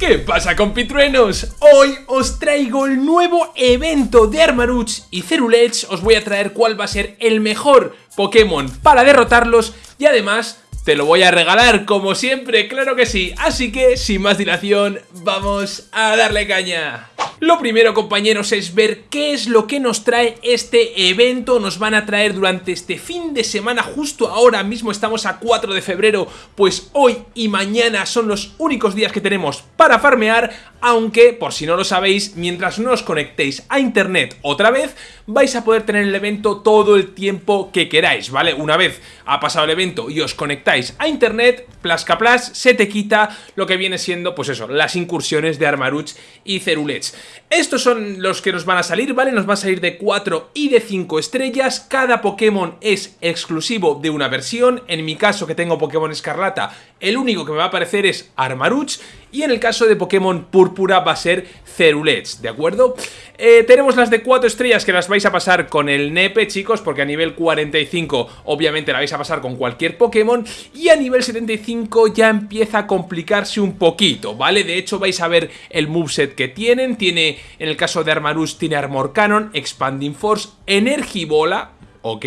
¿Qué pasa compitruenos? Hoy os traigo el nuevo evento de Armarouch y Cerulets Os voy a traer cuál va a ser el mejor Pokémon para derrotarlos Y además te lo voy a regalar como siempre, claro que sí. Así que sin más dilación, vamos a darle caña. Lo primero compañeros es ver qué es lo que nos trae este evento, nos van a traer durante este fin de semana, justo ahora mismo estamos a 4 de febrero, pues hoy y mañana son los únicos días que tenemos para farmear, aunque por si no lo sabéis, mientras no os conectéis a internet otra vez, vais a poder tener el evento todo el tiempo que queráis, ¿vale? Una vez ha pasado el evento y os conectáis a internet, plasca plas, se te quita lo que viene siendo, pues eso, las incursiones de Armaruch y Cerulets. Estos son los que nos van a salir, ¿vale? Nos va a salir de 4 y de 5 estrellas. Cada Pokémon es exclusivo de una versión. En mi caso, que tengo Pokémon Escarlata, el único que me va a aparecer es Armaruch. Y en el caso de Pokémon Púrpura va a ser Cerulets, ¿de acuerdo? Eh, tenemos las de 4 estrellas que las vais a pasar con el Nepe, chicos, porque a nivel 45 obviamente la vais a pasar con cualquier Pokémon. Y a nivel 75 ya empieza a complicarse un poquito, ¿vale? De hecho vais a ver el moveset que tienen. Tiene, en el caso de Armarus, tiene Armor Cannon, Expanding Force, Energibola, ok,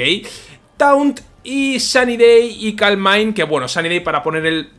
Taunt y Sunny Day y Calm Mind, que bueno, Sunny Day para poner el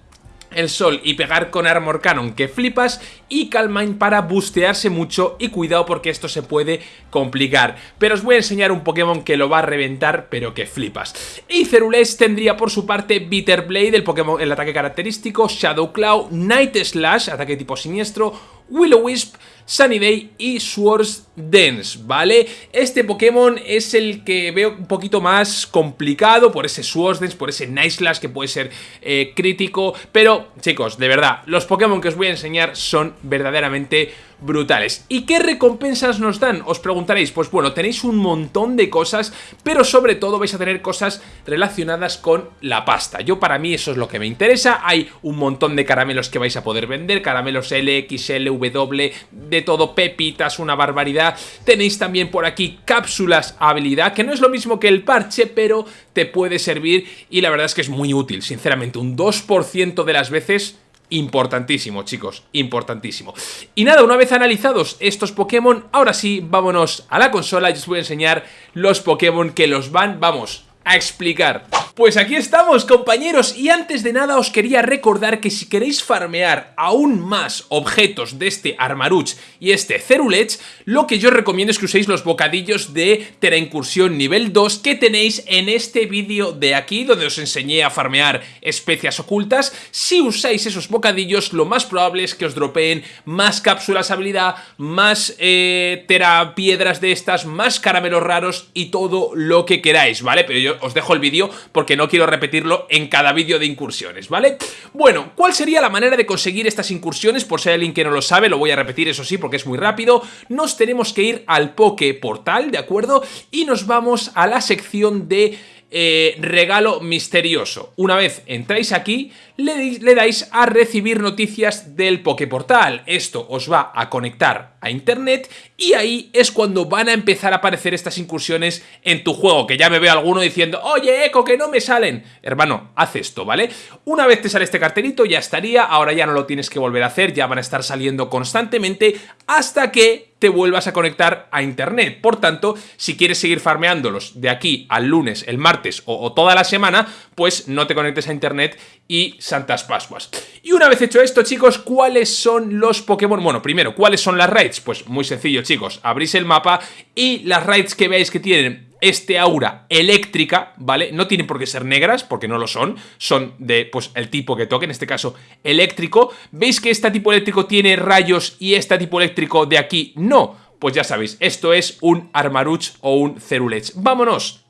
el sol y pegar con Armor Cannon que flipas y Calmine para bustearse mucho y cuidado porque esto se puede complicar. Pero os voy a enseñar un Pokémon que lo va a reventar pero que flipas. Y Cerules tendría por su parte Bitter Blade, el Pokémon, el ataque característico, Shadow Claw, Night Slash, ataque tipo siniestro, Will-O-Wisp, Sunny Day y Swords Dance, ¿vale? Este Pokémon es el que veo un poquito más complicado por ese Swords Dance, por ese Night Slash que puede ser eh, crítico, pero chicos, de verdad, los Pokémon que os voy a enseñar son verdaderamente brutales. ¿Y qué recompensas nos dan? Os preguntaréis, pues bueno, tenéis un montón de cosas, pero sobre todo vais a tener cosas relacionadas con la pasta. Yo para mí eso es lo que me interesa, hay un montón de caramelos que vais a poder vender, caramelos L, XL, W, de todo, pepitas, una barbaridad. Tenéis también por aquí cápsulas habilidad, que no es lo mismo que el parche, pero te puede servir y la verdad es que es muy útil, sinceramente, un 2% de las veces Importantísimo, chicos, importantísimo. Y nada, una vez analizados estos Pokémon, ahora sí, vámonos a la consola y os voy a enseñar los Pokémon que los van, vamos, a explicar. Pues aquí estamos compañeros y antes de nada os quería recordar que si queréis farmear aún más objetos de este Armaruch y este Cerulech, lo que yo recomiendo es que uséis los bocadillos de Incursión nivel 2 que tenéis en este vídeo de aquí donde os enseñé a farmear especias ocultas. Si usáis esos bocadillos lo más probable es que os dropeen más cápsulas habilidad, más eh, terapiedras de estas, más caramelos raros y todo lo que queráis, ¿vale? Pero yo os dejo el vídeo porque no quiero repetirlo en cada vídeo de incursiones, ¿vale? Bueno, ¿cuál sería la manera de conseguir estas incursiones? Por si hay alguien que no lo sabe, lo voy a repetir, eso sí, porque es muy rápido. Nos tenemos que ir al Poké Portal, ¿de acuerdo? Y nos vamos a la sección de eh, regalo misterioso. Una vez entráis aquí, le, dais a recibir noticias del Poképortal. Esto os va a conectar a internet y ahí es cuando van a empezar a aparecer estas incursiones en tu juego, que ya me veo alguno diciendo, oye Eco, que no me salen. Hermano, haz esto, ¿vale? Una vez te sale este cartelito ya estaría, ahora ya no lo tienes que volver a hacer, ya van a estar saliendo constantemente hasta que te vuelvas a conectar a internet. Por tanto, si quieres seguir farmeándolos de aquí al lunes, el martes o, toda la semana, pues no te conectes a internet y santas pascuas. Y una vez hecho esto, chicos, ¿cuáles son los Pokémon? Bueno, primero, ¿cuáles son las raids? Pues muy sencillo, chicos. Abrís el mapa y las raids que veáis que tienen este aura eléctrica, ¿vale? No tienen por qué ser negras, porque no lo son, son de, pues, el tipo que toque, en este caso, eléctrico. ¿Veis que este tipo eléctrico tiene rayos y este tipo eléctrico de aquí no? Pues ya sabéis, esto es un Armaruch o un Cerulech. ¡Vámonos!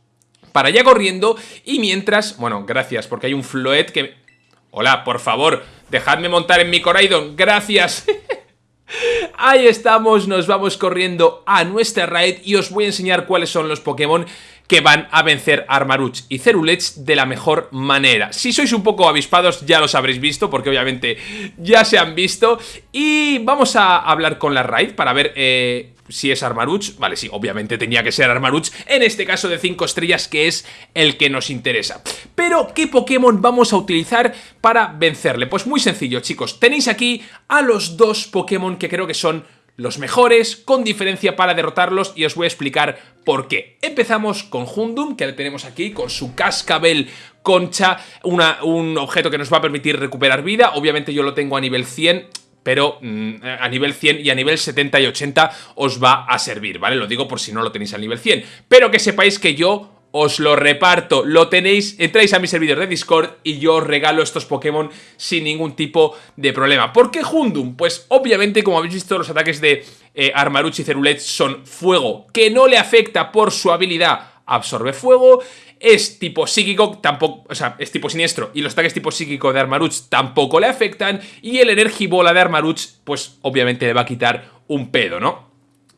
Para allá corriendo y mientras... Bueno, gracias, porque hay un Floet que... Hola, por favor, dejadme montar en mi Coraidon, gracias. Ahí estamos, nos vamos corriendo a nuestra raid y os voy a enseñar cuáles son los Pokémon que van a vencer a Armaruch y Cerulech de la mejor manera. Si sois un poco avispados ya los habréis visto, porque obviamente ya se han visto. Y vamos a hablar con la raid para ver... Eh, si es Armaruch, vale, sí, obviamente tenía que ser Armaruch, en este caso de 5 estrellas que es el que nos interesa. Pero, ¿qué Pokémon vamos a utilizar para vencerle? Pues muy sencillo, chicos, tenéis aquí a los dos Pokémon que creo que son los mejores, con diferencia para derrotarlos y os voy a explicar por qué. Empezamos con Hundum, que tenemos aquí, con su cascabel concha, un objeto que nos va a permitir recuperar vida, obviamente yo lo tengo a nivel 100, pero mm, a nivel 100 y a nivel 70 y 80 os va a servir, ¿vale? Lo digo por si no lo tenéis a nivel 100, pero que sepáis que yo os lo reparto, lo tenéis, entráis a mi servidor de Discord y yo os regalo estos Pokémon sin ningún tipo de problema. ¿Por qué Hundum? Pues obviamente, como habéis visto, los ataques de eh, y Cerulet son fuego, que no le afecta por su habilidad absorbe fuego, es tipo psíquico, tampoco, o sea, es tipo siniestro y los ataques tipo psíquico de Armaruch tampoco le afectan y el Energibola de Armaruch, pues obviamente le va a quitar un pedo, ¿no?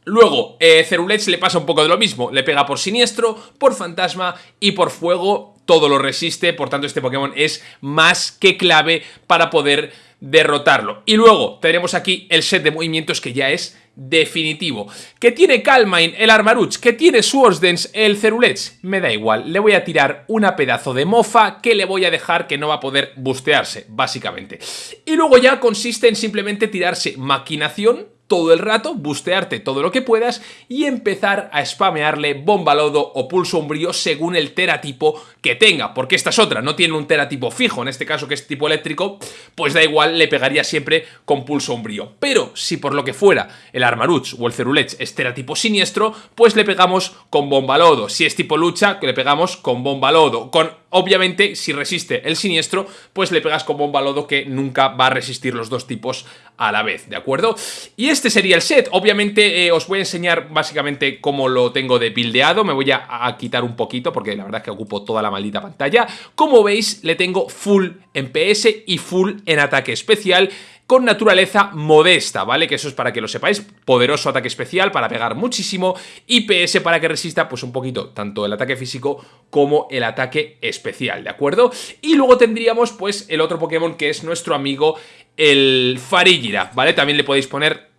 Luego, eh, le pasa un poco de lo mismo, le pega por siniestro, por fantasma y por fuego, todo lo resiste, por tanto este Pokémon es más que clave para poder derrotarlo. Y luego tenemos aquí el set de movimientos que ya es definitivo. ¿Que tiene Calmine el Armaruch? ¿Que tiene Swordsdance el Cerulets? Me da igual, le voy a tirar una pedazo de mofa que le voy a dejar que no va a poder bustearse, básicamente. Y luego ya consiste en simplemente tirarse Maquinación, todo el rato, bustearte todo lo que puedas y empezar a spamearle bomba lodo o pulso umbrío según el teratipo que tenga, porque esta es otra, no tiene un teratipo fijo, en este caso que es tipo eléctrico, pues da igual, le pegaría siempre con pulso umbrío. Pero si por lo que fuera el Armaruch o el Cerulech es teratipo siniestro, pues le pegamos con bomba lodo. Si es tipo lucha, le pegamos con bomba lodo. Con, obviamente, si resiste el siniestro, pues le pegas con bomba lodo que nunca va a resistir los dos tipos a la vez, ¿de acuerdo? Y este sería el set, obviamente eh, os voy a enseñar básicamente cómo lo tengo de buildeado, me voy a, a quitar un poquito porque la verdad es que ocupo toda la maldita pantalla. Como veis, le tengo full en PS y full en ataque especial con naturaleza modesta, ¿vale? Que eso es para que lo sepáis, poderoso ataque especial para pegar muchísimo y PS para que resista pues un poquito tanto el ataque físico como el ataque especial, ¿de acuerdo? Y luego tendríamos pues el otro Pokémon que es nuestro amigo el Farigira, ¿vale? También le podéis poner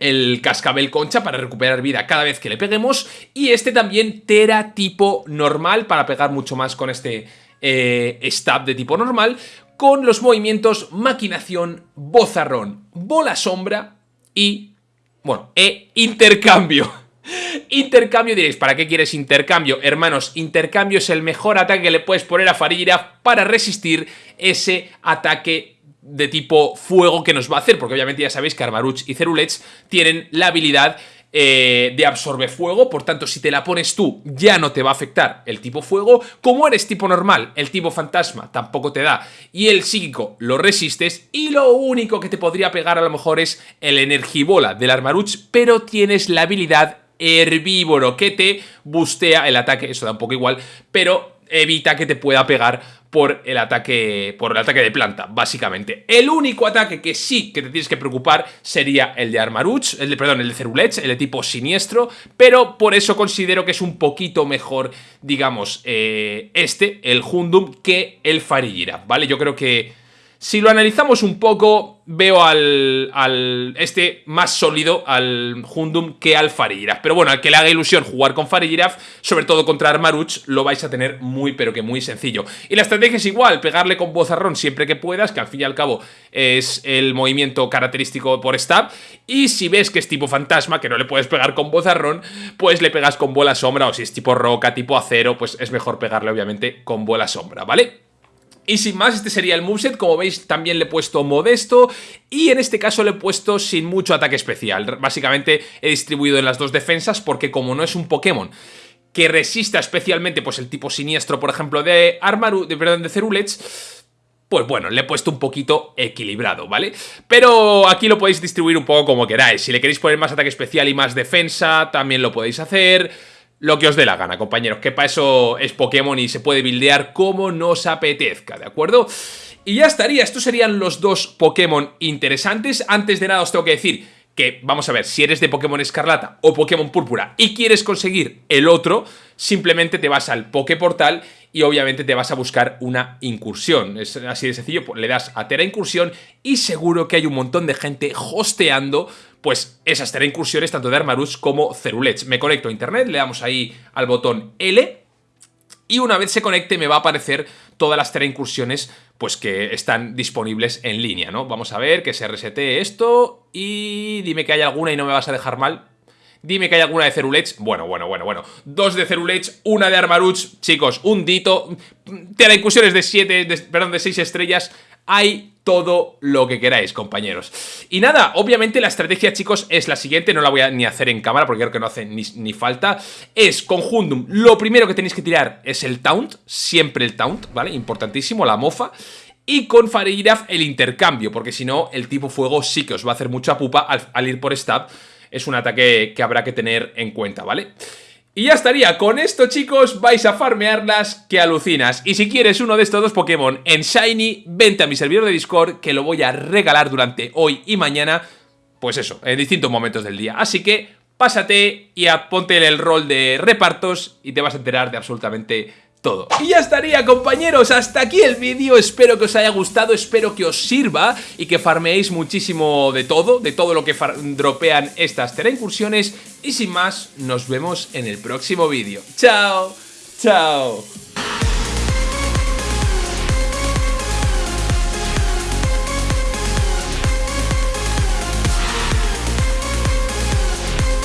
el cascabel concha para recuperar vida cada vez que le peguemos y este también Tera tipo normal para pegar mucho más con este eh, stab de tipo normal con los movimientos maquinación, bozarrón, bola sombra y, bueno, e intercambio. Intercambio diréis, ¿para qué quieres intercambio? Hermanos, intercambio es el mejor ataque que le puedes poner a Farira para resistir ese ataque de tipo fuego que nos va a hacer, porque obviamente ya sabéis que Armaruch y Cerulets tienen la habilidad eh, de absorbe fuego, por tanto si te la pones tú ya no te va a afectar el tipo fuego, como eres tipo normal, el tipo fantasma tampoco te da. Y el psíquico lo resistes y lo único que te podría pegar a lo mejor es el energibola del Armaruch, pero tienes la habilidad herbívoro que te bustea el ataque, eso da un poco igual, pero evita que te pueda pegar por el ataque por el ataque de planta, básicamente. El único ataque que sí que te tienes que preocupar sería el de Armaruch, el de, perdón, el de Cerulech, el de tipo siniestro, pero por eso considero que es un poquito mejor, digamos, eh, este, el Hundum, que el Farigira, ¿vale? Yo creo que si lo analizamos un poco, veo al, este más sólido, al Hundum, que al Farigiraf. Pero bueno, al que le haga ilusión jugar con Farigiraf, sobre todo contra Armaruch, lo vais a tener muy pero que muy sencillo. Y la estrategia es igual, pegarle con Bozarrón siempre que puedas, que al fin y al cabo es el movimiento característico por stab. Y si ves que es tipo fantasma, que no le puedes pegar con Bozarrón, pues le pegas con bola sombra, o si es tipo roca, tipo acero, pues es mejor pegarle obviamente con bola sombra, ¿vale? Y sin más, este sería el moveset, como veis también le he puesto modesto y en este caso le he puesto sin mucho ataque especial. Básicamente he distribuido en las dos defensas porque como no es un Pokémon que resista especialmente pues el tipo siniestro, por ejemplo, de Armaru, de, perdón, de Cerulech, pues bueno, le he puesto un poquito equilibrado, ¿vale? Pero aquí lo podéis distribuir un poco como queráis. Si le queréis poner más ataque especial y más defensa, también lo podéis hacer lo que os dé la gana, compañeros, que para eso es Pokémon y se puede buildear como nos apetezca, ¿de acuerdo? Y ya estaría, estos serían los dos Pokémon interesantes. Antes de nada os tengo que decir que, vamos a ver, si eres de Pokémon Escarlata o Pokémon Púrpura y quieres conseguir el otro, simplemente te vas al Poképortal y obviamente te vas a buscar una incursión. Es así de sencillo, pues le das a Tera Incursión y seguro que hay un montón de gente hosteando pues esas Tera Incursiones tanto de Armarus como Cerulets. Me conecto a internet, le damos ahí al botón L y una vez se conecte me va a aparecer todas las Tera Incursiones pues que están disponibles en línea, ¿no? Vamos a ver que se resete esto y dime que hay alguna y no me vas a dejar mal. Dime que hay alguna de Cerulets. Bueno, bueno, bueno, bueno. Dos de Cerulets, una de Armaruch. Chicos, un dito. Incursiones de 7, perdón, de 6 estrellas. Hay todo lo que queráis, compañeros. Y nada, obviamente la estrategia, chicos, es la siguiente. No la voy a ni hacer en cámara porque creo que no hace ni, ni falta. Es conjuntum. Lo primero que tenéis que tirar es el taunt. Siempre el taunt, ¿vale? Importantísimo, la mofa y con Fareiraf el intercambio, porque si no, el tipo fuego sí que os va a hacer mucha pupa al, ir por stab es un ataque que habrá que tener en cuenta, ¿vale? Y ya estaría, con esto chicos vais a farmearlas que alucinas. Y si quieres uno de estos dos Pokémon en Shiny, vente a mi servidor de Discord que lo voy a regalar durante hoy y mañana Pues eso, en distintos momentos del día. Así que pásate y ponte el rol de repartos y te vas a enterar de absolutamente todo. Y ya estaría compañeros, hasta aquí el vídeo, espero que os haya gustado, espero que os sirva y que farmeéis muchísimo de todo, de todo lo que dropean estas Tera Incursiones y sin más, nos vemos en el próximo vídeo. ¡Chao! ¡Chao!